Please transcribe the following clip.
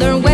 The way.